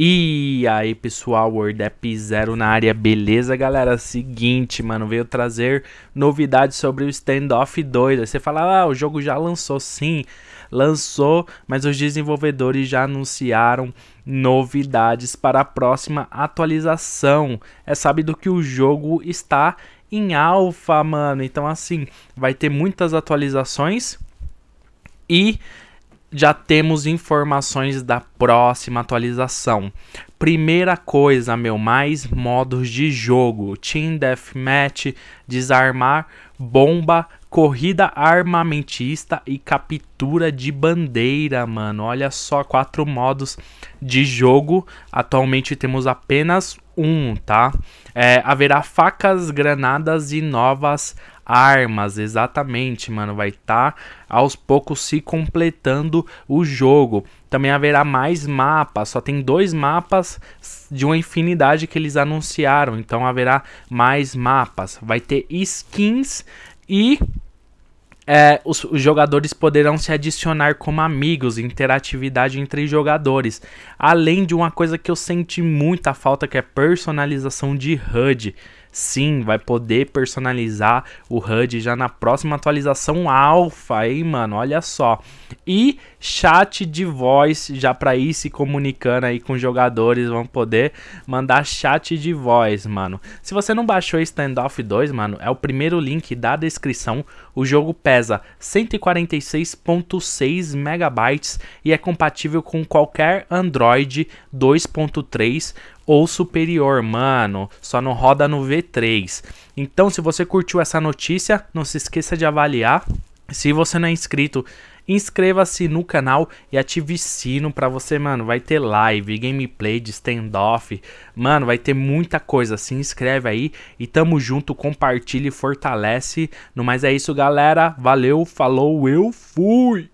E aí pessoal, WordApp Zero na área, beleza galera? Seguinte, mano, veio trazer novidades sobre o Standoff 2 Aí você fala, ah, o jogo já lançou, sim, lançou, mas os desenvolvedores já anunciaram novidades para a próxima atualização. É sabido que o jogo está em alfa, mano, então assim, vai ter muitas atualizações e já temos informações da próxima atualização. Primeira coisa, meu, mais modos de jogo. Team Deathmatch, desarmar, bomba, corrida armamentista e captura de bandeira, mano. Olha só, quatro modos de jogo. Atualmente temos apenas um, tá? É, haverá facas, granadas e novas armas, exatamente, mano. Vai estar tá, aos poucos se completando o jogo. Também haverá mais mapas, só tem dois mapas de uma infinidade que eles anunciaram. Então haverá mais mapas. Vai ter skins e é, os, os, jogadores poderão se adicionar como amigos, interatividade entre jogadores. Além de uma coisa que eu senti muita falta, que é personalização de HUD. Sim, vai poder personalizar o HUD já na próxima atualização alfa, hein, mano? Olha só. E chat de voz, já para ir se comunicando aí com jogadores, vão poder mandar chat de voz, mano. Se você não baixou Standoff 2, mano, é o primeiro link da descrição. O jogo pesa 146.6 megabytes e é compatível com qualquer Android 2.3 ou superior, mano, só não roda no V3. Então, se você curtiu essa notícia, não se esqueça de avaliar. Se você não é inscrito, inscreva-se no canal e ative sino pra você, mano, vai ter live, gameplay de standoff, mano, vai ter muita coisa, se inscreve aí e tamo junto, compartilhe fortalece. No mais é isso, galera, valeu, falou, eu fui!